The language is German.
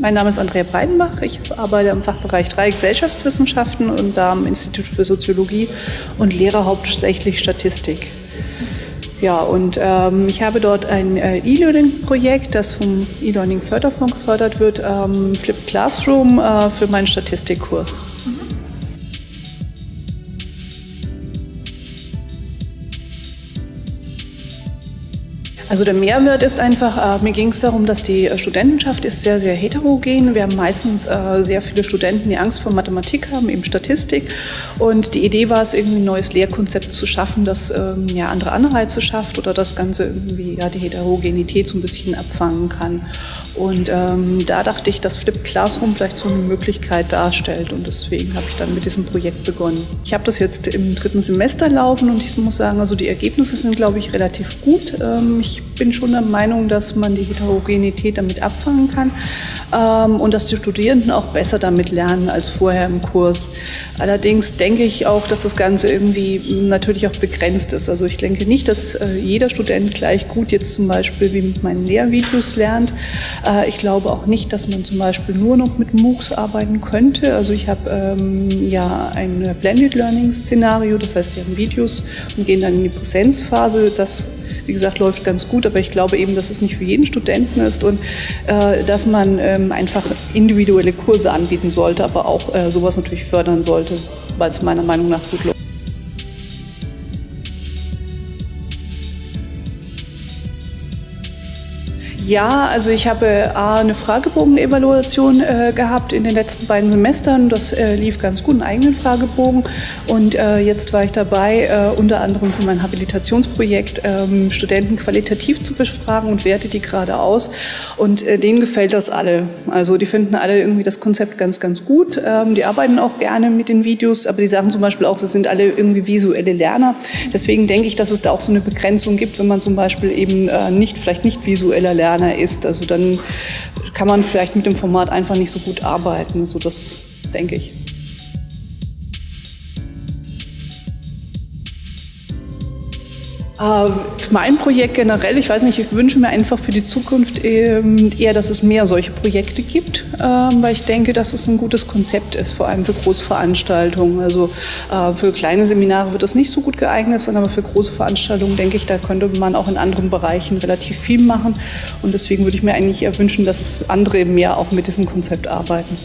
Mein Name ist Andrea Breidenbach. Ich arbeite im Fachbereich 3 Gesellschaftswissenschaften und da am Institut für Soziologie und lehre hauptsächlich Statistik. Ja, und ähm, ich habe dort ein äh, E-Learning-Projekt, das vom E-Learning Förderfonds gefördert wird, ähm, Flipped Classroom äh, für meinen Statistikkurs. Mhm. Also der Mehrwert ist einfach, äh, mir ging es darum, dass die äh, Studentenschaft ist sehr, sehr heterogen. Wir haben meistens äh, sehr viele Studenten, die Angst vor Mathematik haben, eben Statistik. Und die Idee war es, irgendwie ein neues Lehrkonzept zu schaffen, das ähm, ja andere Anreize schafft oder das Ganze irgendwie ja die Heterogenität so ein bisschen abfangen kann. Und ähm, da dachte ich, dass Flip Classroom vielleicht so eine Möglichkeit darstellt. Und deswegen habe ich dann mit diesem Projekt begonnen. Ich habe das jetzt im dritten Semester laufen und ich muss sagen, also die Ergebnisse sind, glaube ich, relativ gut. Ähm, ich ich bin schon der Meinung, dass man die Heterogenität damit abfangen kann ähm, und dass die Studierenden auch besser damit lernen als vorher im Kurs. Allerdings denke ich auch, dass das Ganze irgendwie natürlich auch begrenzt ist. Also ich denke nicht, dass äh, jeder Student gleich gut jetzt zum Beispiel wie mit meinen Lehrvideos lernt. Äh, ich glaube auch nicht, dass man zum Beispiel nur noch mit MOOCs arbeiten könnte. Also ich habe ähm, ja ein Blended Learning Szenario, das heißt, wir haben Videos und gehen dann in die Präsenzphase. Das wie gesagt, läuft ganz gut, aber ich glaube eben, dass es nicht für jeden Studenten ist und äh, dass man ähm, einfach individuelle Kurse anbieten sollte, aber auch äh, sowas natürlich fördern sollte, weil es meiner Meinung nach gut läuft. Ja, also ich habe A, eine Fragebogen-Evaluation äh, gehabt in den letzten beiden Semestern. Das äh, lief ganz gut, einen eigenen Fragebogen. Und äh, jetzt war ich dabei, äh, unter anderem für mein Habilitationsprojekt ähm, Studenten qualitativ zu befragen und werte die gerade aus. Und äh, denen gefällt das alle. Also die finden alle irgendwie das Konzept ganz, ganz gut. Ähm, die arbeiten auch gerne mit den Videos, aber die sagen zum Beispiel auch, sie sind alle irgendwie visuelle Lerner. Deswegen denke ich, dass es da auch so eine Begrenzung gibt, wenn man zum Beispiel eben äh, nicht, vielleicht nicht visueller Lerner Lerner ist. Also dann kann man vielleicht mit dem Format einfach nicht so gut arbeiten. So das denke ich. Mein Projekt generell, ich weiß nicht, ich wünsche mir einfach für die Zukunft ähm, eher, dass es mehr solche Projekte gibt, ähm, weil ich denke, dass es ein gutes Konzept ist, vor allem für Großveranstaltungen. Also äh, für kleine Seminare wird das nicht so gut geeignet sein, aber für große Veranstaltungen denke ich, da könnte man auch in anderen Bereichen relativ viel machen. Und deswegen würde ich mir eigentlich eher wünschen, dass andere mehr auch mit diesem Konzept arbeiten.